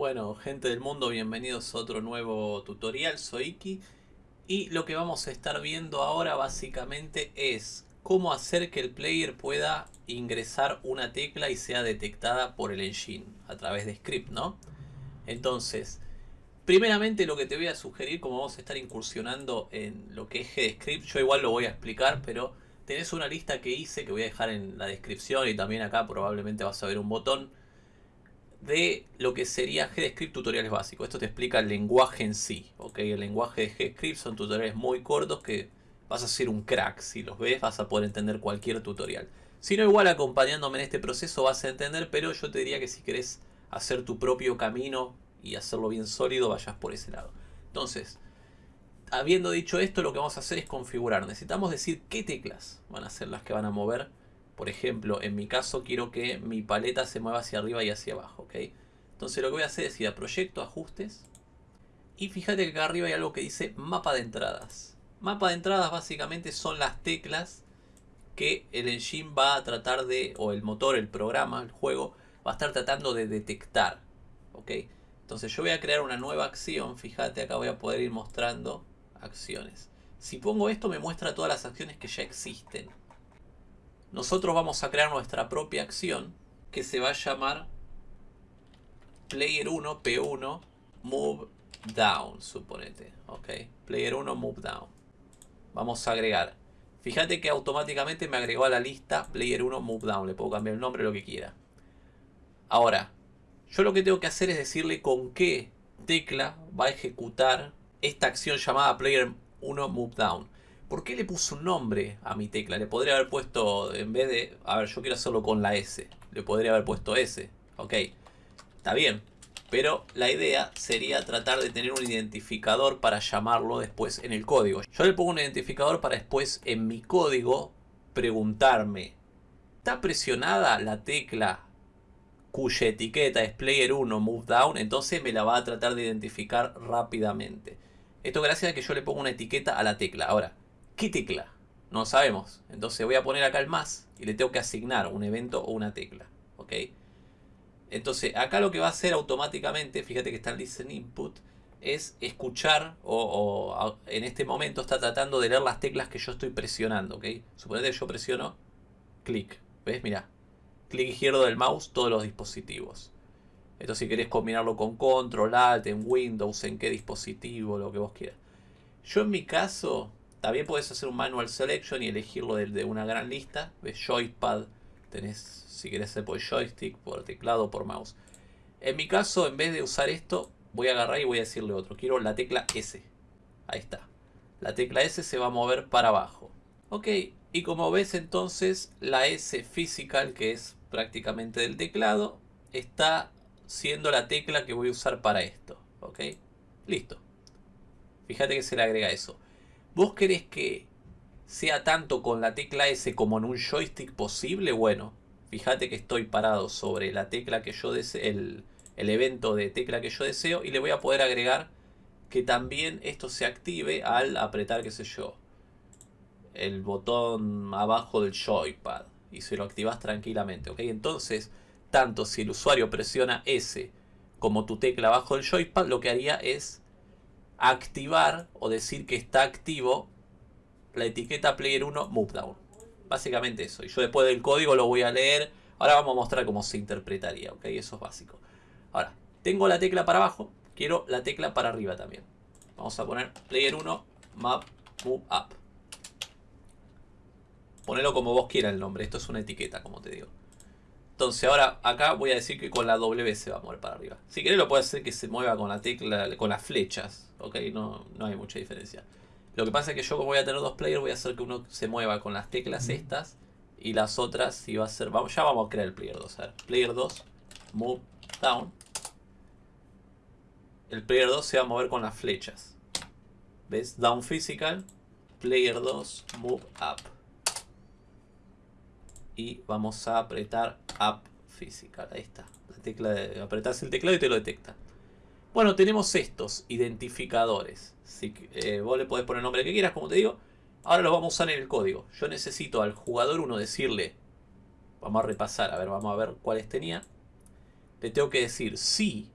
Bueno, gente del mundo, bienvenidos a otro nuevo tutorial, soy Iki y lo que vamos a estar viendo ahora básicamente es cómo hacer que el player pueda ingresar una tecla y sea detectada por el engine a través de script, ¿no? Entonces, primeramente lo que te voy a sugerir, como vamos a estar incursionando en lo que es GDScript, yo igual lo voy a explicar, pero tenés una lista que hice que voy a dejar en la descripción y también acá probablemente vas a ver un botón de lo que sería GDScript tutoriales básicos. Esto te explica el lenguaje en sí. El lenguaje de GDScript son tutoriales muy cortos que vas a ser un crack. Si los ves vas a poder entender cualquier tutorial. Si no, igual acompañándome en este proceso vas a entender, pero yo te diría que si querés hacer tu propio camino y hacerlo bien sólido, vayas por ese lado. Entonces, habiendo dicho esto, lo que vamos a hacer es configurar. Necesitamos decir qué teclas van a ser las que van a mover por ejemplo, en mi caso quiero que mi paleta se mueva hacia arriba y hacia abajo, ¿ok? Entonces lo que voy a hacer es ir a Proyecto, Ajustes. Y fíjate que acá arriba hay algo que dice Mapa de entradas. Mapa de entradas básicamente son las teclas que el engine va a tratar de, o el motor, el programa, el juego, va a estar tratando de detectar, ¿ok? Entonces yo voy a crear una nueva acción, fíjate, acá voy a poder ir mostrando acciones. Si pongo esto me muestra todas las acciones que ya existen nosotros vamos a crear nuestra propia acción que se va a llamar player 1 p1 move down suponete ok player 1 move down. Vamos a agregar. Fíjate que automáticamente me agregó a la lista player 1 move down. Le puedo cambiar el nombre lo que quiera. Ahora yo lo que tengo que hacer es decirle con qué tecla va a ejecutar esta acción llamada player 1 move down ¿Por qué le puso un nombre a mi tecla? Le podría haber puesto, en vez de... A ver, yo quiero hacerlo con la S. Le podría haber puesto S. Ok, está bien. Pero la idea sería tratar de tener un identificador para llamarlo después en el código. Yo le pongo un identificador para después en mi código preguntarme. ¿Está presionada la tecla cuya etiqueta es player 1 move down? Entonces me la va a tratar de identificar rápidamente. Esto gracias a que yo le pongo una etiqueta a la tecla. Ahora, ¿Qué tecla? No sabemos. Entonces voy a poner acá el más y le tengo que asignar un evento o una tecla. ¿Ok? Entonces acá lo que va a hacer automáticamente, fíjate que está el listen input, es escuchar o, en este momento está tratando de leer las teclas que yo estoy presionando. ¿Ok? Suponete que yo presiono clic. ¿Ves? Mira. Clic izquierdo del mouse, todos los dispositivos. Esto si querés combinarlo con control, alt, en Windows, en qué dispositivo, lo que vos quieras. Yo en mi caso también puedes hacer un manual selection y elegirlo de, una gran lista. Ves joypad, tenés si querés por joystick, por teclado, por mouse. En mi caso, en vez de usar esto, voy a agarrar y voy a decirle otro. Quiero la tecla S. Ahí está. La tecla S se va a mover para abajo. Ok, y como ves entonces, la S physical, que es prácticamente del teclado, está siendo la tecla que voy a usar para esto. Ok, listo. Fíjate que se le agrega eso. ¿Vos querés que sea tanto con la tecla S como en un joystick posible? Bueno, fíjate que estoy parado sobre la tecla que yo deseo, el, el evento de tecla que yo deseo y le voy a poder agregar que también esto se active al apretar, qué sé yo, el botón abajo del joypad y se lo activas tranquilamente, ¿ok? Entonces, tanto si el usuario presiona S como tu tecla abajo del joypad, lo que haría es activar o decir que está activo la etiqueta player 1 move down. Básicamente eso. Y yo después del código lo voy a leer. Ahora vamos a mostrar cómo se interpretaría. ¿ok? Eso es básico. Ahora, tengo la tecla para abajo. Quiero la tecla para arriba también. Vamos a poner player 1 map move up. Ponelo como vos quieras el nombre. Esto es una etiqueta, como te digo. Entonces ahora acá voy a decir que con la W se va a mover para arriba. Si querés lo puedes hacer que se mueva con la tecla, con las flechas. Ok, no, no hay mucha diferencia. Lo que pasa es que yo como voy a tener dos players voy a hacer que uno se mueva con las teclas estas. Y las otras si va a ser... Vamos, ya vamos a crear el player 2. A ver, player 2, move down. El player 2 se va a mover con las flechas. ¿Ves? Down physical. Player 2, move up y vamos a apretar Up Physical. Ahí está. La tecla de, apretas el teclado y te lo detecta. Bueno, tenemos estos identificadores. Si, eh, vos le podés poner el nombre que quieras, como te digo. Ahora los vamos a usar en el código. Yo necesito al jugador 1 decirle... Vamos a repasar, a ver, vamos a ver cuáles tenía. Le tengo que decir si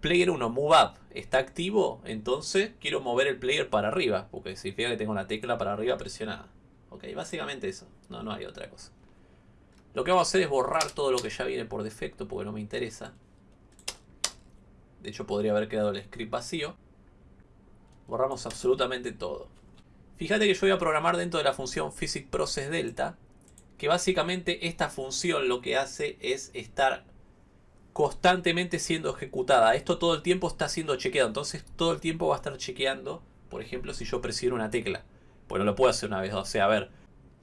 player 1 move up está activo, entonces quiero mover el player para arriba, porque significa que tengo la tecla para arriba presionada. Ok, básicamente eso, no, no hay otra cosa. Lo que vamos a hacer es borrar todo lo que ya viene por defecto, porque no me interesa. De hecho podría haber quedado el script vacío. Borramos absolutamente todo. Fíjate que yo voy a programar dentro de la función PhysicProcessDelta, que básicamente esta función lo que hace es estar constantemente siendo ejecutada. Esto todo el tiempo está siendo chequeado. Entonces todo el tiempo va a estar chequeando, por ejemplo, si yo presiono una tecla. Pues no lo puedo hacer una vez. O sea, a ver,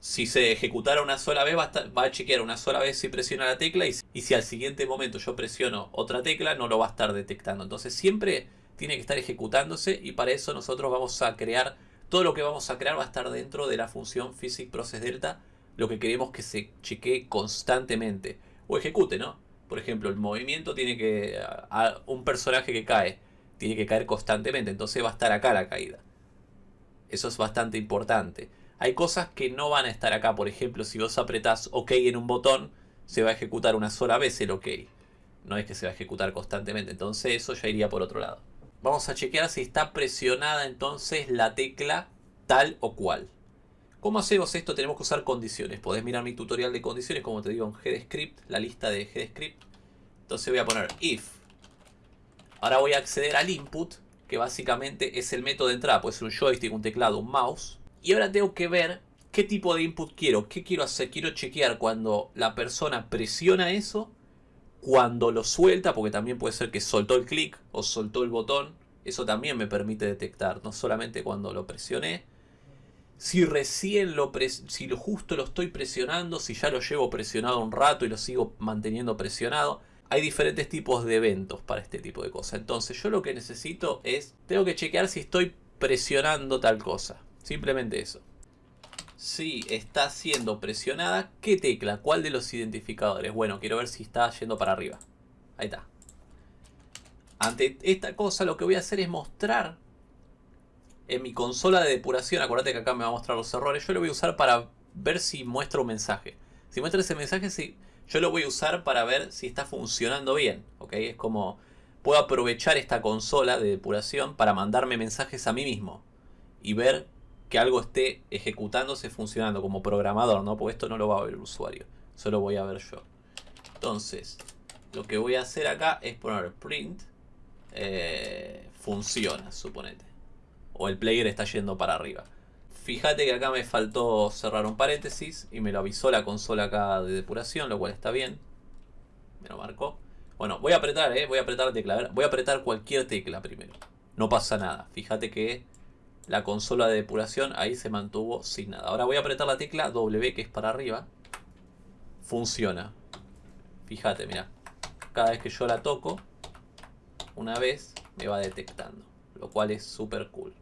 si se ejecutara una sola vez, va a, va a chequear una sola vez si presiona la tecla. Y, si al siguiente momento yo presiono otra tecla, no lo va a estar detectando. Entonces siempre tiene que estar ejecutándose. Y para eso nosotros vamos a crear, todo lo que vamos a crear va a estar dentro de la función PhysicProcessDelta. Lo que queremos que se chequee constantemente. O ejecute, ¿no? Por ejemplo, el movimiento tiene que... A, un personaje que cae, tiene que caer constantemente, entonces va a estar acá la caída. Eso es bastante importante. Hay cosas que no van a estar acá, por ejemplo, si vos apretás OK en un botón, se va a ejecutar una sola vez el OK. No es que se va a ejecutar constantemente, entonces eso ya iría por otro lado. Vamos a chequear si está presionada entonces la tecla tal o cual. ¿Cómo hacemos esto? Tenemos que usar condiciones. Podés mirar mi tutorial de condiciones, como te digo, en GDScript, la lista de GDScript. Entonces voy a poner if. Ahora voy a acceder al input, que básicamente es el método de entrada. Puede ser un joystick, un teclado, un mouse. Y ahora tengo que ver qué tipo de input quiero. ¿Qué quiero hacer? Quiero chequear cuando la persona presiona eso, cuando lo suelta, porque también puede ser que soltó el clic o soltó el botón. Eso también me permite detectar, no solamente cuando lo presioné, si recién lo, si lo justo lo estoy presionando, si ya lo llevo presionado un rato y lo sigo manteniendo presionado. Hay diferentes tipos de eventos para este tipo de cosas. Entonces yo lo que necesito es, tengo que chequear si estoy presionando tal cosa. Simplemente eso. Si está siendo presionada, ¿qué tecla? ¿Cuál de los identificadores? Bueno, quiero ver si está yendo para arriba. Ahí está. Ante esta cosa lo que voy a hacer es mostrar en mi consola de depuración, acuérdate que acá me va a mostrar los errores, yo lo voy a usar para ver si muestra un mensaje. Si muestra ese mensaje, sí, yo lo voy a usar para ver si está funcionando bien. ¿ok? Es como, puedo aprovechar esta consola de depuración para mandarme mensajes a mí mismo. Y ver que algo esté ejecutándose, funcionando como programador, ¿no? Porque esto no lo va a ver el usuario, solo voy a ver yo. Entonces, lo que voy a hacer acá es poner print, eh, funciona, suponete o el player está yendo para arriba. Fíjate que acá me faltó cerrar un paréntesis y me lo avisó la consola acá de depuración, lo cual está bien. Me lo marcó. Bueno, voy a apretar, ¿eh? Voy a apretar la tecla. voy a apretar cualquier tecla primero. No pasa nada. Fíjate que la consola de depuración ahí se mantuvo sin nada. Ahora voy a apretar la tecla W, que es para arriba. Funciona. Fíjate, mira. Cada vez que yo la toco, una vez me va detectando. Lo cual es súper cool.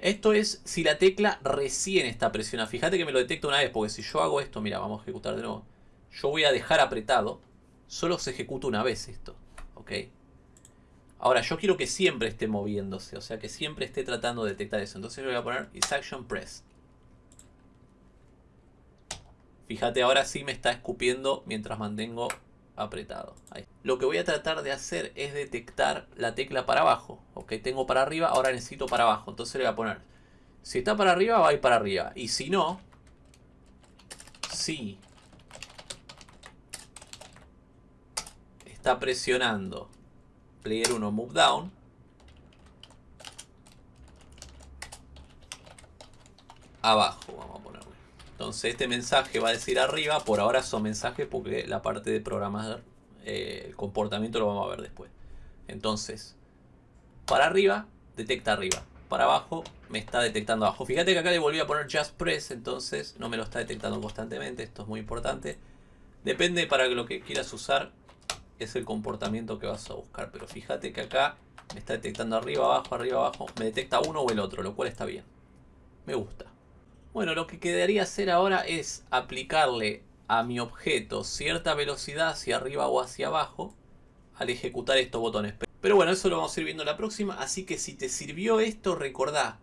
Esto es si la tecla recién está presionada. Fíjate que me lo detecta una vez, porque si yo hago esto, mira, vamos a ejecutar de nuevo. Yo voy a dejar apretado. Solo se ejecuta una vez esto. ¿Ok? Ahora, yo quiero que siempre esté moviéndose. O sea, que siempre esté tratando de detectar eso. Entonces yo voy a poner is action press. Fíjate, ahora sí me está escupiendo mientras mantengo apretado. Lo que voy a tratar de hacer es detectar la tecla para abajo. Ok, tengo para arriba, ahora necesito para abajo. Entonces le voy a poner, si está para arriba, va a ir para arriba. Y si no, si está presionando player 1 move down, abajo vamos. Entonces este mensaje va a decir arriba, por ahora son mensajes porque la parte de programar eh, el comportamiento lo vamos a ver después. Entonces, para arriba, detecta arriba. Para abajo, me está detectando abajo. Fíjate que acá le volví a poner Just Press, entonces no me lo está detectando constantemente. Esto es muy importante. Depende para lo que quieras usar, es el comportamiento que vas a buscar. Pero fíjate que acá me está detectando arriba, abajo, arriba, abajo. Me detecta uno o el otro, lo cual está bien. Me gusta. Bueno, lo que quedaría hacer ahora es aplicarle a mi objeto cierta velocidad hacia arriba o hacia abajo al ejecutar estos botones. Pero bueno, eso lo vamos a ir viendo la próxima, así que si te sirvió esto, recordá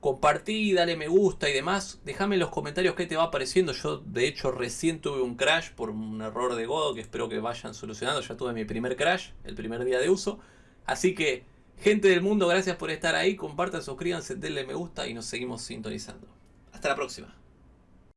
compartí, dale me gusta y demás. Déjame en los comentarios qué te va pareciendo. Yo de hecho recién tuve un crash por un error de Godo que espero que vayan solucionando. Ya tuve mi primer crash, el primer día de uso. Así que, gente del mundo, gracias por estar ahí. Compartan, suscríbanse, denle me gusta y nos seguimos sintonizando. Hasta la próxima.